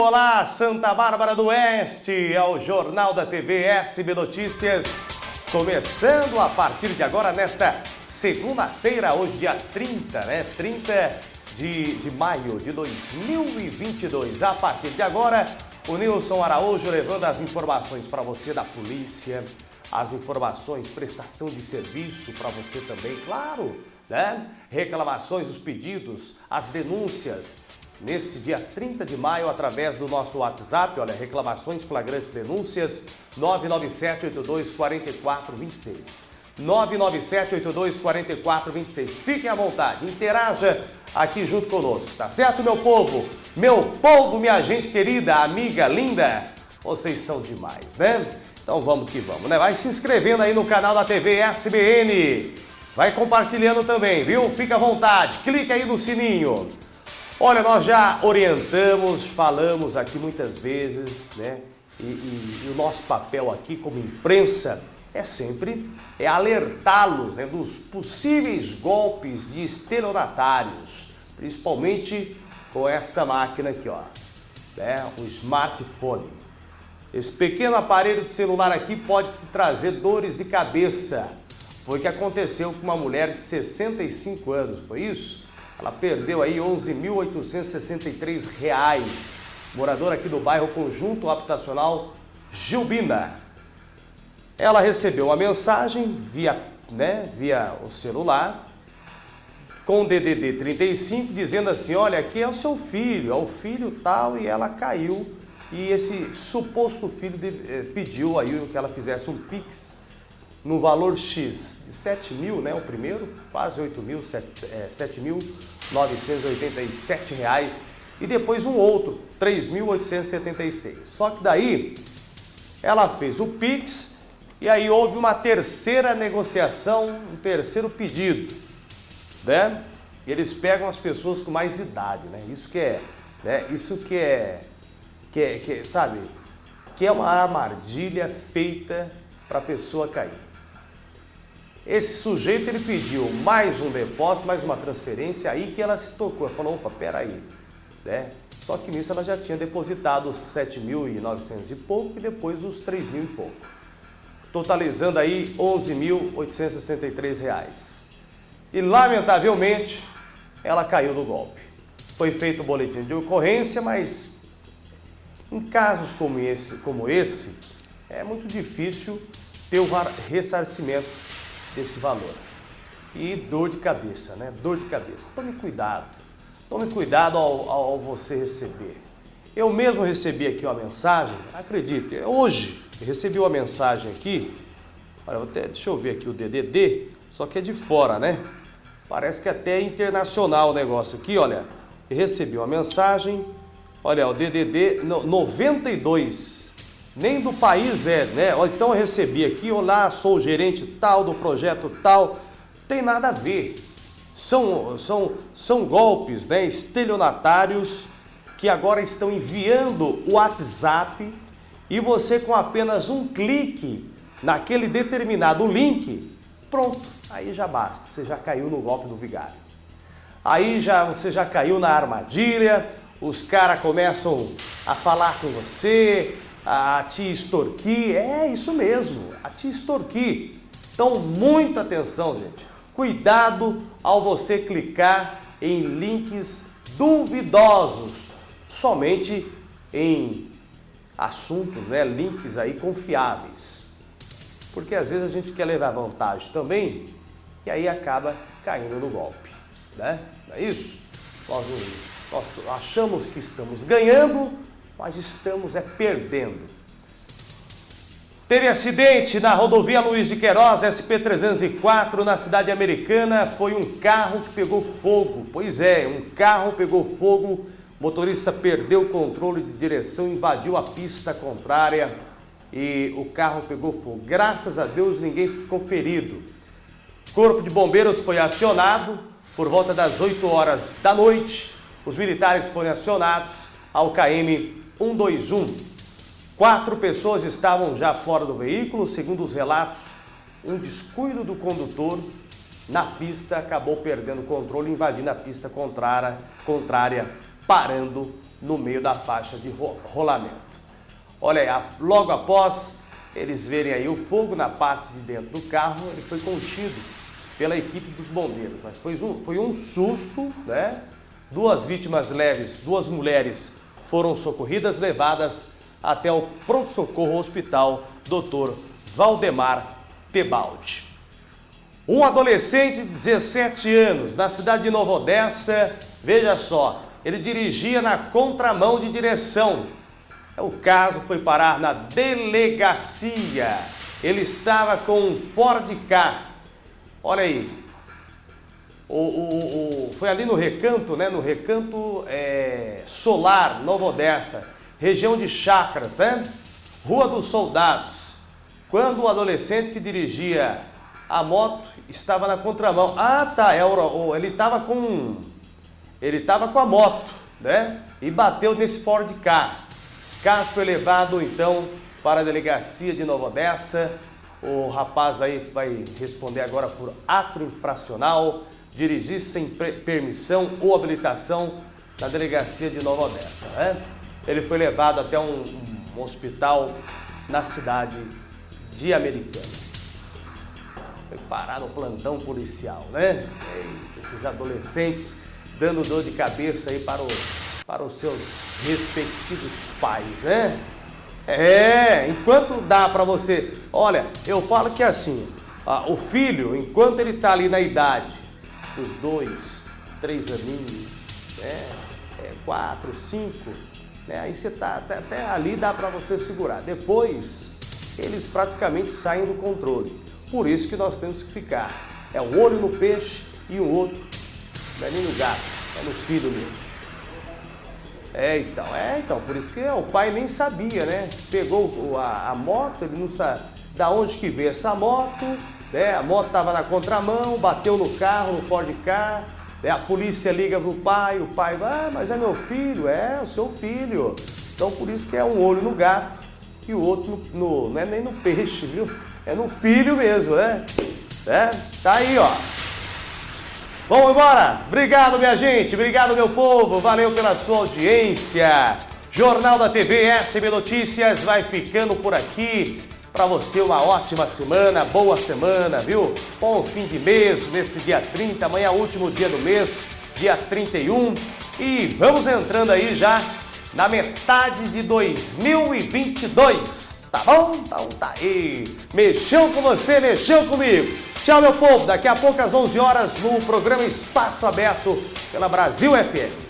Olá, Santa Bárbara do Oeste, é o Jornal da TV SB Notícias, começando a partir de agora, nesta segunda-feira, hoje dia 30, né? 30 de, de maio de 2022. A partir de agora, o Nilson Araújo levando as informações para você da polícia, as informações, prestação de serviço para você também, claro, né? Reclamações, os pedidos, as denúncias, neste dia 30 de maio através do nosso WhatsApp, olha, reclamações, flagrantes, denúncias, 997-82-4426. 997-82-4426. Fiquem à vontade, interaja aqui junto conosco, tá certo, meu povo? Meu povo, minha gente querida, amiga, linda, vocês são demais, né? Então vamos que vamos, né? Vai se inscrevendo aí no canal da TV SBN. Vai compartilhando também, viu? Fica à vontade, clica aí no sininho. Olha, nós já orientamos, falamos aqui muitas vezes, né? E, e, e o nosso papel aqui como imprensa é sempre é alertá-los né, dos possíveis golpes de estelionatários, principalmente com esta máquina aqui, ó, né, o smartphone. Esse pequeno aparelho de celular aqui pode te trazer dores de cabeça. Foi o que aconteceu com uma mulher de 65 anos, foi isso? Ela perdeu aí R$ 11.863, moradora aqui do bairro Conjunto Habitacional Gilbina. Ela recebeu uma mensagem via, né, via o celular com o DDD 35 dizendo assim, olha, aqui é o seu filho, é o filho tal, e ela caiu e esse suposto filho eh, pediu aí que ela fizesse um Pix no valor X de 7 mil, né, o primeiro, quase 8 mil, 7.987 reais, e depois um outro, 3.876. Só que daí ela fez o Pix e aí houve uma terceira negociação, um terceiro pedido, né? E eles pegam as pessoas com mais idade, né? Isso que é, né? Isso que é, que é, que é sabe? Que é uma armadilha feita para a pessoa cair. Esse sujeito ele pediu mais um depósito, mais uma transferência, aí que ela se tocou. Ela falou, opa, peraí, né? Só que nisso ela já tinha depositado os 7.900 e pouco e depois os 3 mil e pouco. Totalizando aí 11.863 reais. E lamentavelmente ela caiu no golpe. Foi feito o boletim de ocorrência, mas em casos como esse, como esse é muito difícil ter o ressarcimento desse valor. E dor de cabeça, né? Dor de cabeça. Tome cuidado. Tome cuidado ao, ao você receber. Eu mesmo recebi aqui uma mensagem, acredite, hoje recebi uma mensagem aqui, olha, até, deixa eu ver aqui o DDD, só que é de fora, né? Parece que até é internacional o negócio aqui, olha. Recebi uma mensagem, olha, o DDD 92, nem do país é, né? Então eu recebi aqui, olá, sou o gerente tal do projeto tal, tem nada a ver. São, são, são golpes, né, estelionatários que agora estão enviando o WhatsApp e você com apenas um clique naquele determinado link, pronto, aí já basta, você já caiu no golpe do vigário. Aí já, você já caiu na armadilha, os caras começam a falar com você, a te extorquir, é isso mesmo, a te extorquir. Então, muita atenção, gente. Cuidado ao você clicar em links duvidosos, somente em assuntos, né, links aí confiáveis. Porque às vezes a gente quer levar vantagem também e aí acaba caindo no golpe, né? Não é isso? Nós, nós achamos que estamos ganhando, mas estamos é perdendo. Teve acidente na rodovia Luiz de Queiroz, SP-304, na cidade americana. Foi um carro que pegou fogo. Pois é, um carro pegou fogo. O motorista perdeu o controle de direção, invadiu a pista contrária e o carro pegou fogo. Graças a Deus ninguém ficou ferido. Corpo de Bombeiros foi acionado por volta das 8 horas da noite. Os militares foram acionados ao KM 121. Quatro pessoas estavam já fora do veículo, segundo os relatos, um descuido do condutor na pista acabou perdendo o controle, invadindo a pista contrária, contrária parando no meio da faixa de rolamento. Olha aí, logo após eles verem aí o fogo na parte de dentro do carro, ele foi contido pela equipe dos bombeiros, mas foi um, foi um susto, né? Duas vítimas leves, duas mulheres foram socorridas, levadas até o pronto-socorro hospital Dr. Valdemar Tebaldi. Um adolescente de 17 anos, na cidade de Nova Odessa, veja só, ele dirigia na contramão de direção. O caso foi parar na delegacia. Ele estava com um Ford K. Olha aí. O, o, o, foi ali no recanto, né? No recanto é, solar, Nova Odessa, região de Chacras, né? Rua dos Soldados. Quando o adolescente que dirigia a moto estava na contramão. Ah, tá, é ele estava com ele estava com a moto, né? E bateu nesse Ford K. Caso foi levado então para a delegacia de Nova Odessa. O rapaz aí vai responder agora por ato infracional, dirigir sem permissão ou habilitação na delegacia de Nova Odessa, né? Ele foi levado até um, um hospital na cidade de Americana foi parar no plantão policial, né? Eita, esses adolescentes dando dor de cabeça aí para, o, para os seus respectivos pais, né? É, enquanto dá para você... Olha, eu falo que é assim, ó, o filho, enquanto ele tá ali na idade dos dois, três aninhos, né? É, quatro, cinco, né? Aí você tá até, até ali dá para você segurar. Depois, eles praticamente saem do controle. Por isso que nós temos que ficar. É um olho no peixe e um outro, não é nem no gato, é no filho mesmo. É, então, é, então, por isso que o pai nem sabia, né? Pegou a, a moto, ele não sabe da onde que veio essa moto, né? A moto estava na contramão, bateu no carro, no Ford Car, né? a polícia liga pro pai, o pai, ah, mas é meu filho, é o seu filho. Então, por isso que é um olho no gato e o outro no, no não é nem no peixe, viu? É no filho mesmo, né? É, tá aí, ó. Vamos embora? Obrigado, minha gente. Obrigado, meu povo. Valeu pela sua audiência. Jornal da TV SB Notícias vai ficando por aqui. Para você uma ótima semana, boa semana, viu? Bom fim de mês, nesse dia 30, amanhã é último dia do mês, dia 31. E vamos entrando aí já na metade de 2022. Tá bom? Então tá aí. Mexeu com você, mexeu comigo. Tchau, meu povo. Daqui a pouco às 11 horas no programa Espaço Aberto pela Brasil FM.